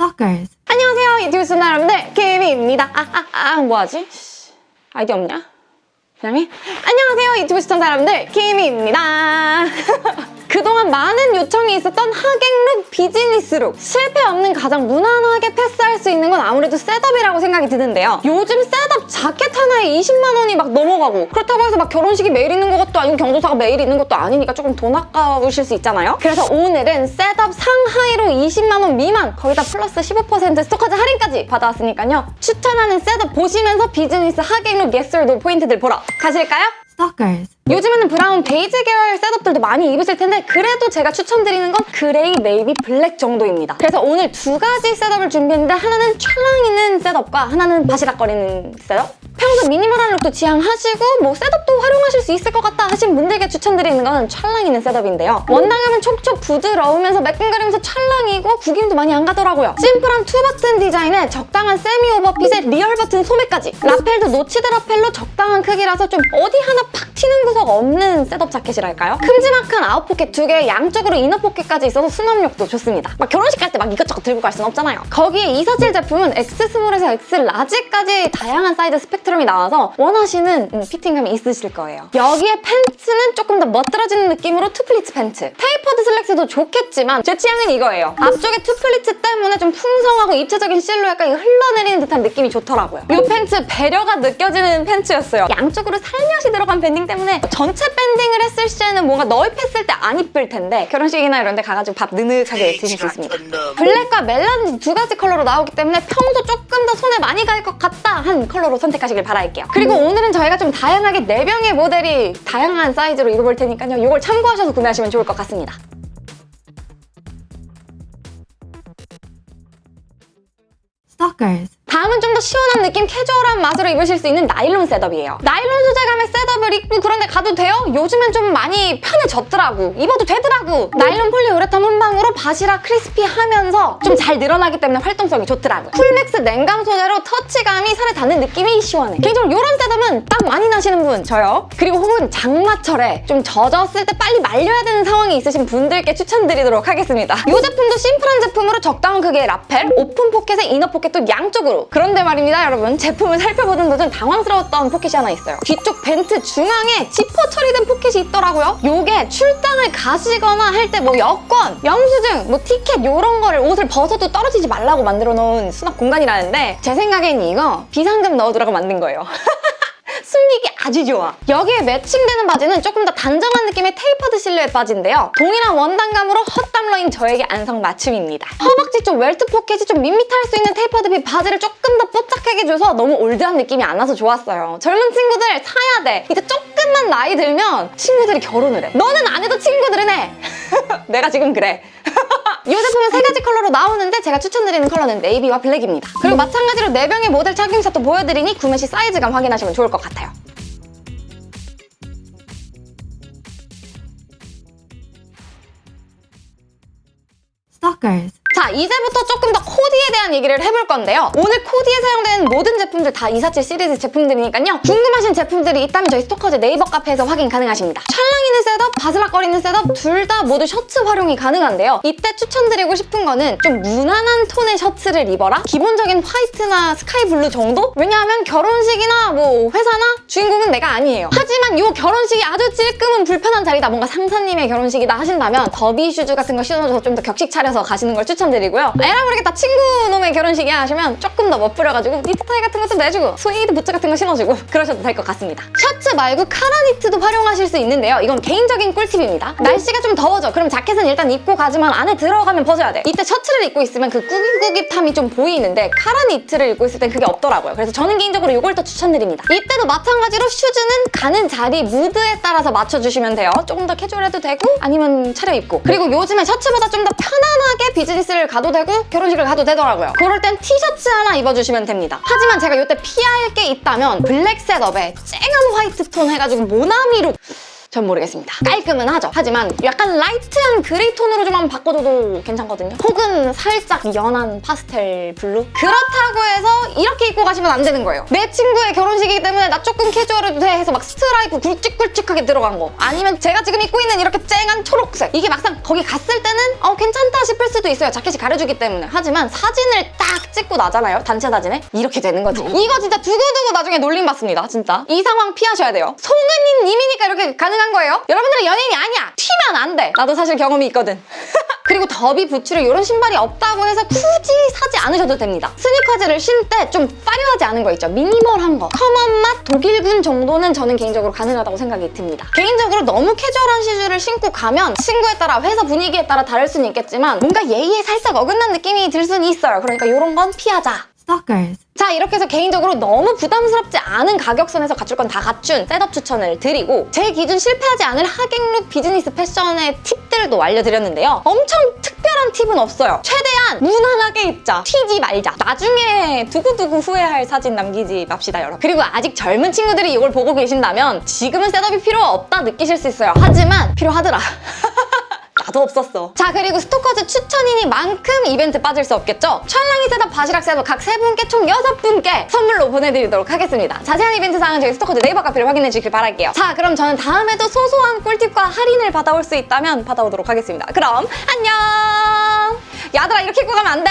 Stalkers. 안녕하세요 유튜브 시청자 여러분들 김입니다 아 아아 아, 아, 뭐하지? 씨, 아이디 없냐? 그냥이 안녕하세요 유튜브 시청자 여러분들 김입니다 많은 요청이 있었던 하객룩, 비즈니스룩. 실패 없는 가장 무난하게 패스할 수 있는 건 아무래도 setup이라고 생각이 드는데요. 요즘 setup 자켓 하나에 20만 원이 막 넘어가고 그렇다고 해서 막 결혼식이 매일 있는 것도 아니고 경조사가 매일 있는 것도 아니니까 조금 돈 아까우실 수 있잖아요. 그래서 오늘은 setup 상하의로 20만 원 미만 거기다 플러스 15% 스토커즈 할인까지 받아왔으니까요. 추천하는 setup 보시면서 비즈니스 하객룩 예술도 포인트들 보러 가실까요? Stalkers. 요즘에는 brown 베이지 계열 setup들도 많이 입으실 텐데 그래도 제가 추천드리는 건 gray, navy, black 정도입니다. 그래서 오늘 두 가지 setup을 준비했는데 하나는 찰랑이는 setup과 하나는 바스락거리는 setup 평소 minimal한 룩도 지향하시고 뭐 setup도 활용하실 수 있을 것 같다 하신 분들께 추천드리는 건 찰랑이는 setup인데요. 원단감은 촉촉 부드러우면서 매끈거리면서 찰랑이고 구김도 많이 안 가더라고요. 심플한 two button 디자인에 적당한 semi overfit에 real button 소매까지 lapel도 notched lapel로 적당한 크기라서 좀 어디 하나 팍 튀는 구석 없는 setup 자켓이랄까요? 큼지막한 out pocket 두 개, 양쪽으로 inner pocket까지 있어서 수납력도 좋습니다. 막 결혼식 갈 때 막 이것저것 들고 갈 순 없잖아요. 거기에 247 제품은 X스몰에서 X라지까지 다양한 사이즈 스펙트럼이 나와서 원하시는 음, 피팅감이 있으실 거예요. 여기에 팬츠는 조금 더 멋들어지는 느낌으로 two pleats 팬츠. tapered 슬랙스도 좋겠지만 제 취향은 이거예요. 앞쪽에 two pleats 때문에 좀 풍성하고 입체적인 실루엣까지 흘러내리는 듯한 느낌이 좋더라고요. 이 팬츠 배려가 느껴지는 팬츠였어요. 양쪽으로 살며시 들어간 밴딩 때문에 전체 밴딩을 했을 시에는 뭔가 넣입했을 때 안 이쁠 텐데 결혼식이나 이런 데 가가지고 밥 느긋하게 드실 수 있습니다. 블랙과 melange 두 가지 컬러로 나오기 때문에 평소 조금 더 손에 많이 갈 것 같다 한 컬러로 선택하시길 바랄게요. 그리고 오늘은 저희가 좀 다양하게 네 명의 모델이 다양한 사이즈로 입어볼 테니까요. 이걸 참고하셔서 구매하시면 좋을 것 같습니다. Stalkers. 다음은 좀 더 시원한 느낌, 캐주얼한 맛으로 입으실 수 있는 나일론 setup이에요. 나일론 소재감의 setup을 입고 그런데 가도 돼요? 요즘엔 좀 많이 편해졌더라고. 입어도 되더라고. 나일론 폴리우레탄 혼방으로 바시락 crispy하면서 좀 잘 늘어나기 때문에 활동성이 좋더라고요. 쿨맥스 냉감 소재로 터치감이 살에 닿는 느낌이 시원해. 개인적으로 이런 setup은 땀 많이 나시는 분, 저요. 그리고 혹은 장마철에 좀 젖었을 때 빨리 말려야 되는 상황이 있으신 분들께 추천드리도록 하겠습니다. 이 제품도 심플한 제품으로 적당한 크기의 라펠, 오픈 포켓에 inner 포켓도 양쪽으로 그런데 말입니다 여러분. 제품을 살펴보는 도중 당황스러웠던 포켓이 하나 있어요. 뒤쪽 vent 중앙에 지퍼 처리된 포켓이 있더라고요. 요게 출장을 가시거나 할 때 뭐 여권, 영수증, 뭐 티켓 이런 거를 옷을 벗어도 떨어지지 말라고 만들어 놓은 수납 공간이라는데 제 생각엔 이거 비상금 넣어두라고 만든 거예요 숨기기 아주 좋아. 여기에 매칭되는 바지는 조금 더 단정한 느낌의 tapered 실루엣 바지인데요. 동일한 원단감으로 헛땀러인 저에게 안성맞춤입니다. 허벅지 쪽 welt 포켓이 좀 밋밋할 수 있는 tapered fit 바지를 조금 더 뽀짝하게 줘서 너무 old한 느낌이 안 나서 좋았어요. 젊은 친구들 사야 돼. 이제 조금만 나이 들면 친구들이 결혼을 해. 너는 안 해도 친구들은 해. 내가 지금 그래. 이 제품은 세 가지 컬러로 나오는데 제가 추천드리는 컬러는 네이비와 블랙입니다. 그리고 마찬가지로 네 명의 모델 착용샷도 보여드리니 구매 시 사이즈감 확인하시면 좋을 것 같아요. Stalkers. 자, 이제부터 조금 더 코디에 대한 얘기를 해볼 건데요. 오늘 코디에 사용되는 모든 제품들 다 247 시리즈 제품들이니까요. 궁금하신 제품들이 있다면 저희 스토커즈 네이버 카페에서 확인 가능하십니다. 찰랑이는 setup, 바스락거리는 setup 둘 다 모두 셔츠 활용이 가능한데요. 이때 추천드리고 싶은 거는 좀 무난한 톤의 셔츠를 입어라? 기본적인 화이트나 sky blue 정도? 왜냐하면 결혼식이나 뭐 회사나 주인공은 내가 아니에요. 하지만 이 결혼식이 아주 찔끔은 불편한 자리다. 뭔가 상사님의 결혼식이다 하신다면 더비 슈즈 같은 거 신어줘서 좀 더 격식 차려서 가시는 걸 추천 드리고요. 에라 모르겠다 친구 놈의 결혼식이야 하시면 조금 더 멋부려가지고 니트 타이 같은 것도 내주고 스웨이드 부츠 같은 거 신어주고 그러셔도 될 것 같습니다. 셔츠 말고 카라 니트도 활용하실 수 있는데요. 이건 개인적인 꿀팁입니다. 날씨가 좀 더워져. 그럼 자켓은 일단 입고 가지만 안에 들어가면 벗어야 돼요. 이때 셔츠를 입고 있으면 그 꾸깃꾸깃함이 좀 보이는데 카라 니트를 입고 있을 땐 그게 없더라고요. 그래서 저는 개인적으로 이걸 더 추천드립니다. 이때도 마찬가지로 슈즈는 가는 자리, 무드에 따라서 맞춰주시면 돼요. 조금 더 캐주얼해도 되고 아니면 차려입고 그리고 요즘에 셔츠보다 좀 더 편안하게 비즈니스를 가도 되고 결혼식을 가도 되더라고요. 그럴 땐 티셔츠 하나 입어주시면 됩니다. 하지만 제가 이때 피할 게 있다면 블랙 setup에 쨍한 화이트 톤 해가지고 모나미룩 전 모르겠습니다. 깔끔은 하죠. 하지만 약간 light한 gray 톤으로 좀 한번 바꿔줘도 괜찮거든요. 혹은 살짝 연한 파스텔 blue? 그렇다고 해서 이렇게 입고 가시면 안 되는 거예요. 내 친구의 결혼식이기 때문에 나 조금 캐주얼해도 돼 해서 막 스트라이프 굵직굵직하게 들어간 거. 아니면 제가 지금 입고 있는 이렇게 쨍한 초록색. 이게 막상 거기 갔을 때는 어 괜찮다 싶을 수도 있어요. 자켓이 가려주기 때문에. 하지만 사진을 딱 찍고 나잖아요. 단체 사진에. 이렇게 되는 거지. 이거 진짜 두고두고 나중에 놀림 받습니다. 진짜. 이 상황 피하셔야 돼요. 송은이 님이니까 이렇게 가능한 거예요. 여러분들은 연예인이 아니야. 튀면 안 돼. 나도 사실 경험이 있거든. 그리고 더비 부츠를 이런 신발이 없다고 해서 굳이 사지 않으셔도 됩니다. 스니커즈를 신되 좀 화려하지 않은 거 있죠. 미니멀한 거. 커먼 맛 독일군 정도는 저는 개인적으로 가능하다고 생각이 듭니다. 개인적으로 너무 캐주얼한 슈즈를 신고 가면 친구에 따라 회사 분위기에 따라 다를 수는 있겠지만 뭔가 예의에 살짝 어긋난 느낌이 들 수는 있어요. 그러니까 이런 건 피하자. Stalkers. 자 이렇게 해서 개인적으로 너무 부담스럽지 않은 가격선에서 갖출 건 다 갖춘 setup 추천을 드리고 제 기준 실패하지 않을 하객룩 비즈니스 패션의 팁들도 알려드렸는데요. 엄청 특별한 팁은 없어요. 최대한 무난하게 입자. 튀지 말자. 나중에 두고두고 후회할 사진 남기지 맙시다 여러분. 그리고 아직 젊은 친구들이 이걸 보고 계신다면 지금은 setup이 필요 없다 느끼실 수 있어요. 하지만 필요하더라 나도 없었어. 자 그리고 스토커즈 추천이니만큼 이벤트 빠질 수 없겠죠? 찰랑이 setup, 바시락 setup 각 세 분께 총 여섯 분께 선물로 보내드리도록 하겠습니다. 자세한 이벤트 사항은 저희 스토커즈 네이버 카페를 확인해 주길 바랄게요. 자 그럼 저는 다음에도 소소한 꿀팁과 할인을 받아올 수 있다면 받아오도록 하겠습니다. 그럼 안녕! 얘들아 이렇게 입고 가면 안 돼!